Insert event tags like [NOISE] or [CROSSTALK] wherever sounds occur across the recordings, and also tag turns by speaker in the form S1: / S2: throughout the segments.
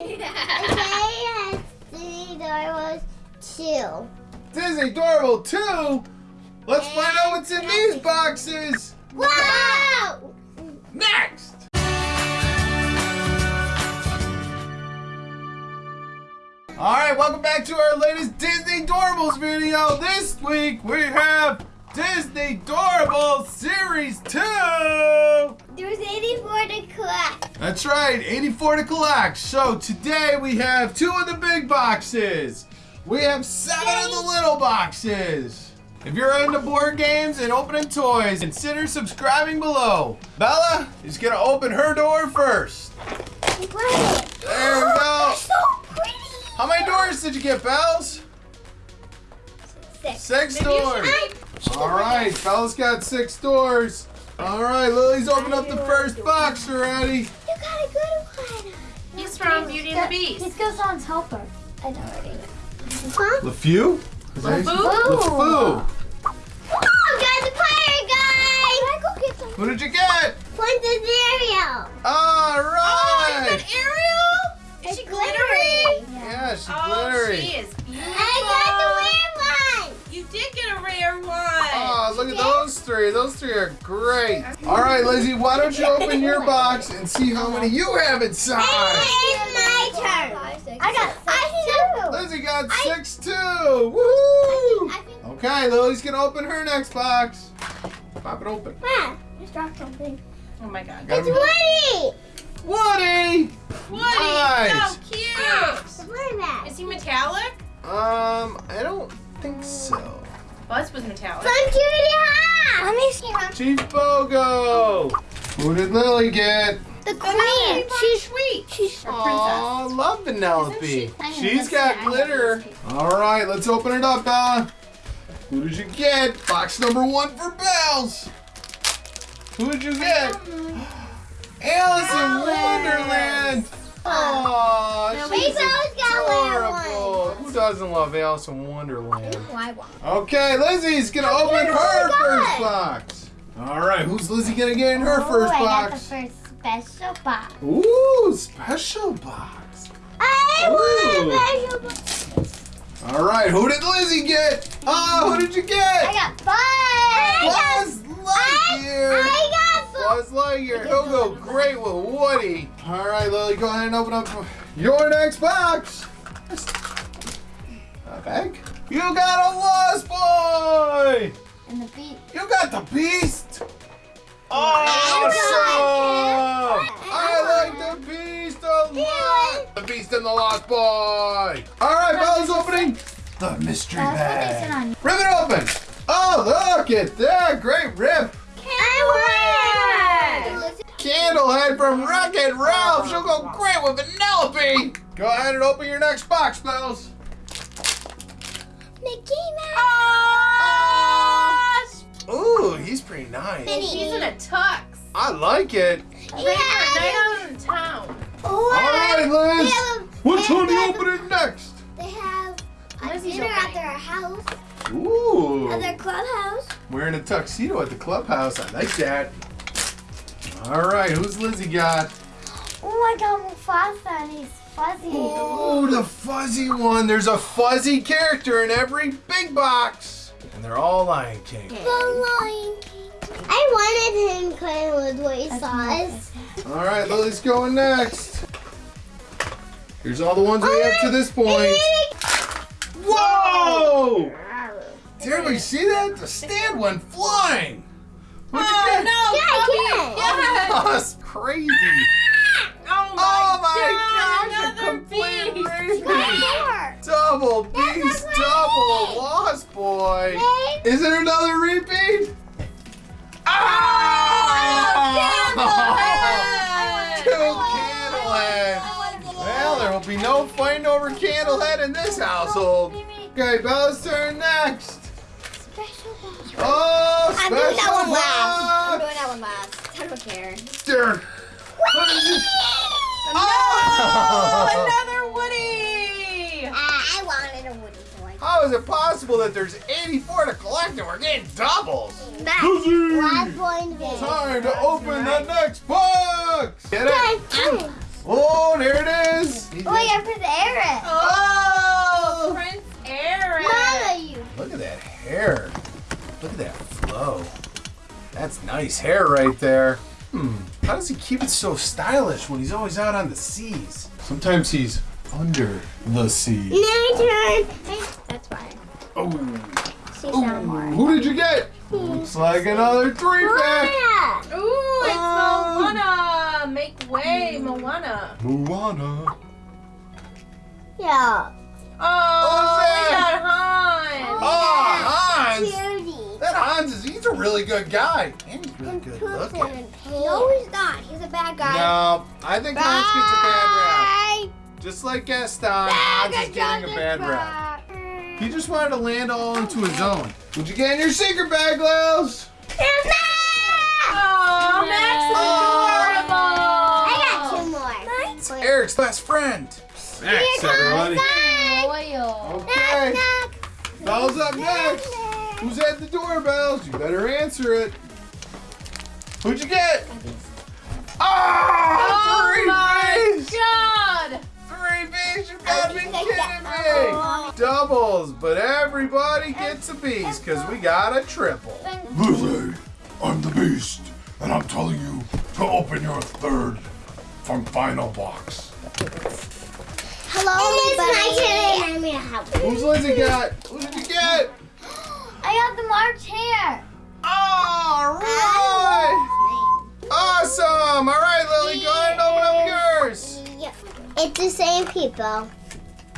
S1: has three dollars two.
S2: Disney Adorable 2? Let's find out what's in these boxes
S1: Wow!
S2: next! Alright, welcome back to our latest Disney Doorables video. This week we have Disney Doorables Series 2!
S1: There's 84 to collect.
S2: That's right, 84 to collect. So today we have two of the big boxes. We have seven of the little boxes. If you're into board games and opening toys, consider subscribing below. Bella is gonna open her door first.
S1: What?
S2: There we go. [GASPS]
S1: So pretty.
S2: How many doors did you get, Bells?
S1: Six.
S2: Six doors. All right, Bella's got six doors. All right, Lily's opened up the first box already.
S1: You got a good one.
S3: He's from Beauty and the Beast.
S4: He's Gaston's helper.
S1: I know already. Huh?
S2: LeFew? Is that-
S3: LeFou?
S2: LeFou.
S1: Oh, got the pirate guy. Can I go get some?
S2: Who did you get?
S1: Princess Ariel.
S2: All
S3: Oh,
S2: right.
S3: you got Ariel? Is she glittery?
S2: Yeah, she's
S3: Oh,
S2: glittery.
S3: she is beautiful.
S1: I got the weird one.
S3: You did
S2: look at those three. Those three are great. All right, Lizzie, why don't you open your box and see how many you have inside?
S1: It's my turn. I got six
S2: Lizzie got
S1: I-
S2: six too. Woohoo!
S1: I think.
S2: Okay, Lily's gonna open her next box. Pop it open.
S1: Ah, just dropped something.
S3: Oh my god.
S2: Got
S1: It's
S2: him-
S1: Woody.
S2: Woody.
S3: Woody,
S2: Nice.
S3: so cute.
S1: It's Woody back.
S3: Is he metallic?
S2: Um, I don't think so.
S3: Buzz was metallic.
S1: From Judy High. Let me see.
S2: Chief Bogo. Who did Lily get?
S1: The queen. She's
S3: sweet.
S1: she's
S3: Or princess.
S2: Aw, love Vanellope.
S4: she? I know,
S2: She's
S4: that's
S2: got
S4: it. I know
S2: glitter. All right, let's open it up, Bella. Who did you get? Box number one for Bells. Who did you get? Alice in Wonderland. Aww, she's
S1: we both got wear
S2: adorable. Who doesn't love Alice in Wonderland? Okay, Lizzie's gonna
S1: Oh,
S2: open her first box. All right, who's Lizzie gonna get in her first
S4: I got the first special box.
S2: Ooh, special box.
S1: I
S2: Ooh.
S1: want a special box.
S2: All right, who did Lizzie get? Oh, who did you get?
S1: I got five.
S2: Buzz Lightyear.
S1: I got five.
S2: Buzz Lightyear. He'll go great with Woody. All right, Lily, go ahead and open up your next box. A bag? You got a Lost Boy.
S4: And the beat.
S2: You got the Beast.
S1: I
S2: Awesome. I like the Beast a lot. The Beast and the Lost Boy. All right, Bella's opening the mystery
S4: That's what they said
S2: bag. Rip it open. Oh, look at that. Great rip.
S1: Want.
S2: Candlehead from Wreck-It Ralph. She'll go great with Vanellope. Go ahead and open your next box, Bells.
S1: Mickey Mouse.
S2: Ooh, he's pretty nice.
S1: Minnie.
S3: He's in a tux.
S2: I like it.
S3: Yeah. for a night out in town.
S1: Oh,
S2: All right, Liz.
S1: They have,
S2: Which one are you opening next?
S1: They have a
S3: Lizzie's
S1: dinner
S3: opening.
S1: at their house,
S2: Ooh.
S1: at their clubhouse.
S2: Wearing a tuxedo at the clubhouse. I like that. All right, who's Lizzie got?
S4: Oh, I got Mufasa and he's fuzzy.
S2: Oh, the fuzzy one. There's a fuzzy character in every big box. And they're all Lion King.
S1: The Lion King. I wanted him kind with what he
S4: That's
S1: saw
S4: my-
S1: us.
S2: All right, Lily's going next. Here's all the ones we have to oh, this point. Whoa! Did everybody see that? The stand went flying. What'd you
S3: Oh
S2: get?
S3: no,
S1: Yeah,
S3: Bubby!
S1: yeah.
S2: Oh, that's crazy.
S3: Oh my,
S2: Oh gosh, a complete
S3: beast. [LAUGHS]
S2: Double beast, double lost boy.
S1: Hey.
S2: Is there another repeat? Ah! [LAUGHS] Two Candlehead. Well, there will be no fighting over Candlehead in this household. Okay, Bella's turn next.
S1: Special.
S2: Oh,
S1: I'm doing that one last. I'm doing that one last. I don't care.
S2: There. What is it?
S3: Oh, [LAUGHS]
S2: Oh!
S3: another Woody!
S1: Uh, I wanted a Woody toy.
S2: How is it possible that there's 84 to collect and we're getting doubles?
S1: Max,
S2: Lizzie!
S1: one point big.
S2: Time to open the next box! Get it?
S1: Okay.
S2: Oh, there it is.
S4: Oh, yeah, Prince Eric.
S3: Oh, Prince Eric.
S1: Mama, you.
S2: Look at that hair. Look at that flow. That's nice hair right there. Hmm. How does he keep it so stylish when he's always out on the seas? Sometimes he's under the sea.
S1: My turn. That's fine.
S2: Oh.
S1: She's not oh, more.
S2: Who did you get? Looks like another three pack.
S1: Moana.
S3: Ooh, it's
S2: Oh.
S3: Moana. Make way, Moana.
S2: Moana.
S1: Yeah.
S3: Oh,
S2: Who's
S3: we got Hans.
S2: Oh, Hans.
S1: Cutie.
S2: That Hans is, he's a really good guy. And he's really good looking.
S1: No, he's not. He's a bad guy.
S2: No, I think Hans gets a bad rap. Just like Gaston, Hans is getting a bad rap. He just wanted to land all into his own. What'd you get in your secret bag, Lils?
S3: Oh, Max is
S1: I got two more.
S2: It's Eric's best friend. Max, everybody.
S4: Loyal.
S2: Okay. Bells up next. Who's at the doorbells? You better answer it. Who'd you get?
S3: Oh
S2: Oh, three
S3: my
S2: B's!
S3: God.
S2: Three B's! You gotta be kidding me! Oh. Doubles, but everybody gets a B's because we got a triple.
S5: Lily, I'm the beast, and I'm telling you to open your third from final box.
S1: Hello, everybody. I'm gonna help.
S2: Who's Lizzie got? Who did you get?
S4: I got the March Hare.
S2: All right! Awesome! All right, Lily, go ahead and open up yours.
S1: Yeah. It's the same people.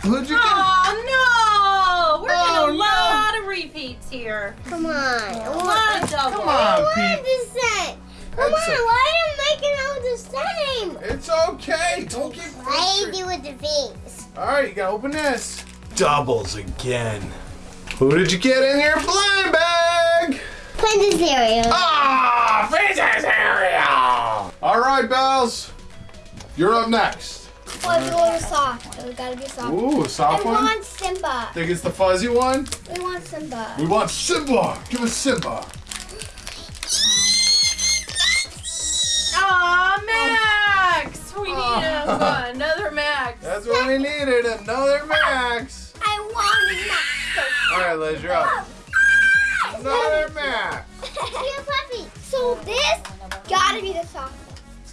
S2: Who'd you get?
S3: Oh no! We're
S2: Oh,
S3: getting a
S2: no.
S3: lot of repeats here.
S1: Come on.
S3: A lot of doubles.
S2: Come on,
S1: Why
S2: Pete.
S1: the same? Come
S2: That's
S1: on,
S2: a-
S1: why are you making all the same?
S2: It's okay. Don't get
S1: I
S2: frustrated.
S1: do with the things.
S2: All right, you gotta open this. Doubles again. Who did you get in your blind bag?
S1: Princess cereal.
S2: Ah, Princess Ariel! All right, Bells. You're up next.
S1: Oh, it's a little soft. It gotta be soft.
S2: Ooh, a soft
S1: we
S2: one.
S1: want Simba.
S2: Think it's the fuzzy one?
S1: We want Simba.
S2: We want Simba. Give us Simba.
S3: Aw, Max! We need ah.
S2: a,
S3: another Max.
S2: That's what we needed. Another Max.
S1: I want it
S2: All right, Liz, you're up. Ah, another Max. [LAUGHS]
S1: Here, puppy. So this gotta be the soft one.
S2: It's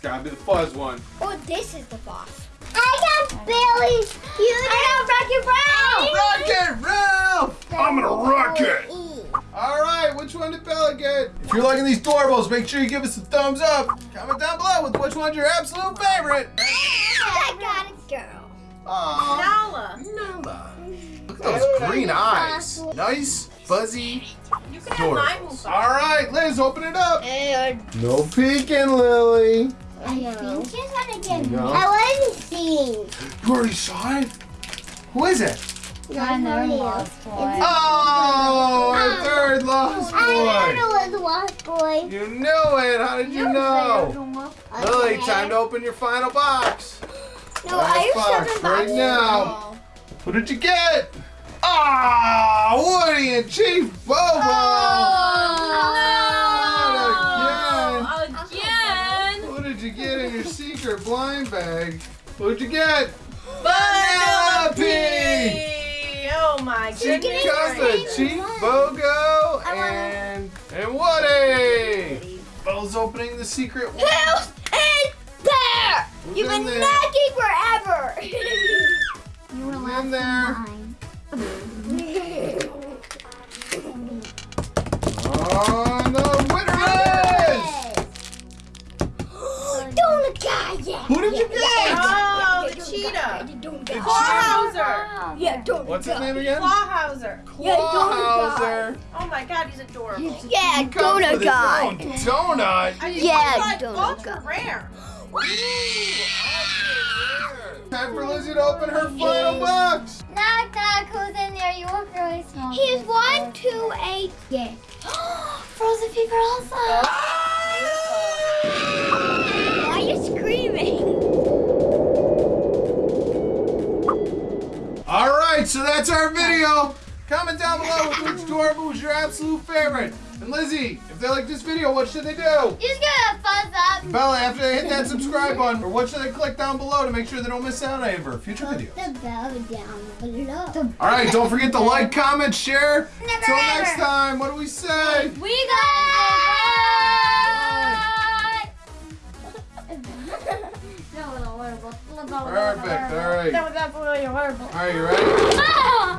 S2: gotta be the fuzz one.
S1: Or this is the boss. I got Billy. You I got Rocket Brown.
S2: Oh, Rocket Ralph!
S5: I'm gonna rock it.
S2: All right, which one did Bella get? If you're liking these Doorables, make sure you give us a thumbs up. Comment down below with which one's your absolute favorite. [LAUGHS]
S1: I got a girl.
S2: Aww.
S3: Nala.
S2: Nala. Look at those green eyes. Nice, fuzzy
S3: You can have mine,
S2: doorbells. All right, Liz, open it up.
S1: I
S2: No peeking, Lily.
S1: Know.
S2: No.
S1: I want to see.
S2: You already saw it? Who is it?
S4: Another lost boy.
S2: Oh, our third lost boy.
S1: I
S2: boy.
S1: know it was Lost Boy.
S2: You knew it. How did you know? Lily, time to open your final box.
S1: No,
S2: Last
S1: I
S2: box
S1: have
S2: right now. What did you get? Ah, Woody and Chief Bogo.
S3: Oh,
S2: did you get in your secret blind bag? What'd you get?
S3: Vanellope. Oh my
S2: Chicken
S3: goodness.
S2: Costa,
S3: gracious.
S2: Chief Bogo, and and Woody. Bo's opening the secret one.
S1: House and bear.
S2: Who's
S1: You've been
S2: there?
S1: knocking forever. [LAUGHS]
S4: You were
S2: Who's
S4: last
S2: in there? Did you get?
S3: Oh, the cheetah.
S1: Donut
S2: The
S1: guy.
S3: Clawhauser.
S1: Yeah, donut
S2: What's his name again?
S3: Clawhauser.
S1: Yeah, donut
S2: Clawhauser.
S3: Oh my god, he's adorable.
S1: Yeah,
S2: He comes
S1: donut
S2: with his
S1: guy.
S2: own donut.
S1: Yeah, donut
S3: ultra
S1: guy.
S3: rare. [GASPS]
S2: Time for Lizzie to open her final box.
S4: Knock, knock. Who's in there? You look really small.
S1: He's one, two, eight. Yeah. [GASPS]
S4: Frozen fever also.
S2: That's our video. Comment down below with which Doorable was your absolute favorite. And Lizzie, if they like this video, what should they do?
S4: You just get a thumbs up.
S2: Bella, after they hit that subscribe button, or what should they click down below to make sure they don't miss out on any of her future videos?
S4: The bell down below.
S2: All right, don't forget to like, comment, share.
S4: Never
S2: Till
S4: ever.
S2: next time, what do we say?
S4: We got
S2: Perfect. All right.
S3: That was absolutely horrible.
S2: All right, you ready?
S4: Ah!